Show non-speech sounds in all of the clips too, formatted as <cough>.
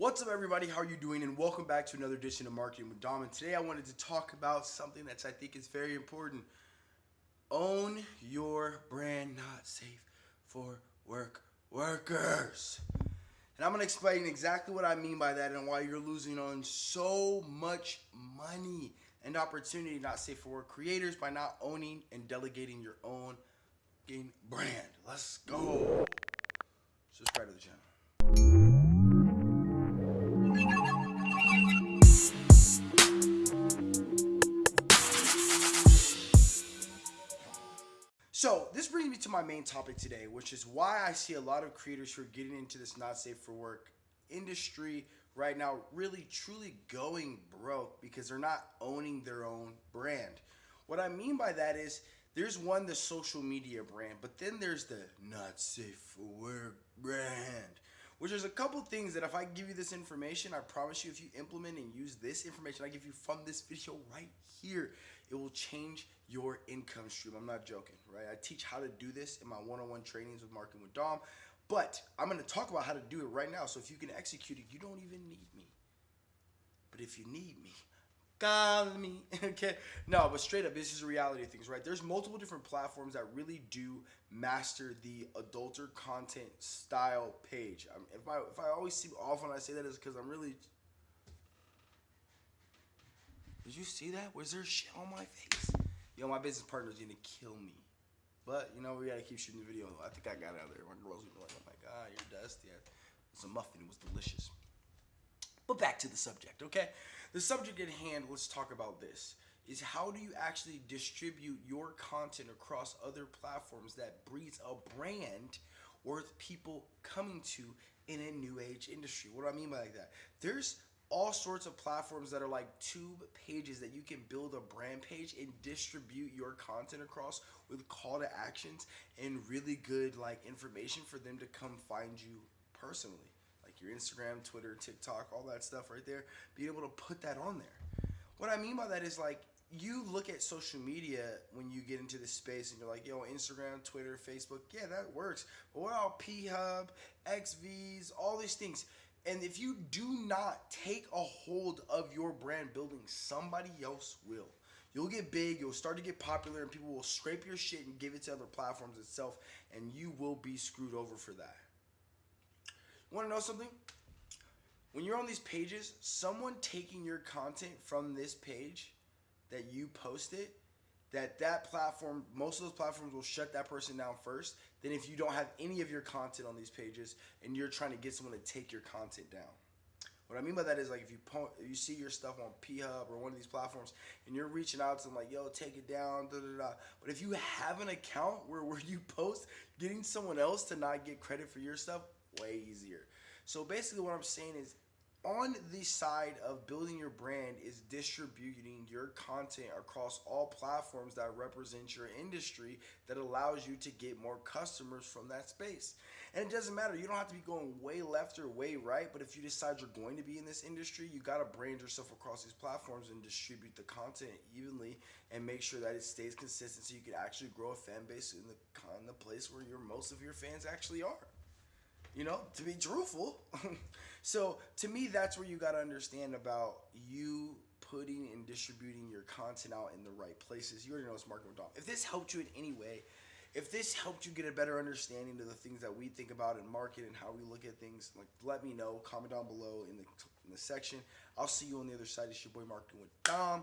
What's up, everybody? How are you doing? And welcome back to another edition of Marketing with Dom. And today I wanted to talk about something that I think is very important. Own your brand, not safe for work workers. And I'm going to explain exactly what I mean by that and why you're losing on so much money and opportunity not safe for work creators by not owning and delegating your own brand. Let's go. Subscribe to the channel. So this brings me to my main topic today, which is why I see a lot of creators who are getting into this not safe for work industry right now really truly going broke because they're not owning their own brand. What I mean by that is there's one the social media brand, but then there's the not safe for work brand. Which is a couple things that if I give you this information, I promise you if you implement and use this information I give you from this video right here, it will change your income stream. I'm not joking, right? I teach how to do this in my one-on-one trainings with Marketing with Dom, but I'm to talk about how to do it right now. So if you can execute it, you don't even need me. But if you need me, call me. <laughs> okay. No, but straight up, this is reality of things, right? There's multiple different platforms that really do master the adulter content style page. I if I if I always see off when I say that is because I'm really. Did you see that? Was there shit on my face? Yo, my business partner's gonna kill me. But you know we gotta keep shooting the video. I think I got out of there. My girls were like, "Oh my god, you're dusty." It's a muffin. It was delicious. But back to the subject, okay? The subject at hand. Let's talk about this. Is how do you actually distribute your content across other platforms that breeds a brand worth people coming to in a new age industry? What do I mean by that? There's all sorts of platforms that are like tube pages that you can build a brand page and distribute your content across with call to actions and really good like information for them to come find you personally your instagram twitter tiktok all that stuff right there being able to put that on there what i mean by that is like you look at social media when you get into this space and you're like, yo, Instagram, Twitter, Facebook, yeah, that works. But what about P Hub, XVs, all these things? And if you do not take a hold of your brand building, somebody else will. You'll get big, you'll start to get popular, and people will scrape your shit and give it to other platforms itself, and you will be screwed over for that. You wanna know something? When you're on these pages, someone taking your content from this page that you posted that that platform most of those platforms will shut that person down first Then, if you don't have any of your content on these pages and you're trying to get someone to take your content down what I mean by that is like if you po- you see your stuff on P Hub or one of these platforms and you're reaching out to them like yo take it down da da da but if you have an account where where you <laughs> post getting someone else to not get credit for your stuff way easier so basically what I'm saying is on the side of building your brand is distributing your content across all platforms that represent your industry that allows you to get more customers from that space. And it doesn't matter, you don't have to be going way left or way right, but if you decide you're going to be in this industry, you got to brand yourself across these platforms and distribute the content evenly and make sure that it stays consistent so you can actually grow a fan base in the, in the place where your most of your fans actually are you know, to be truthful. <laughs> so to me, that's where you got to understand about you putting and distributing your content out in the right places. You already know it's marketing with Dom. If this helped you in any way, if this helped you get a better understanding of the things that we think about in market and how we look at things, like let me know. Comment down below in the in the section. I'll see you on the other side. It's your boy Marketing with Dom,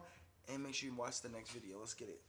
and make sure you watch the next video. Let's get it.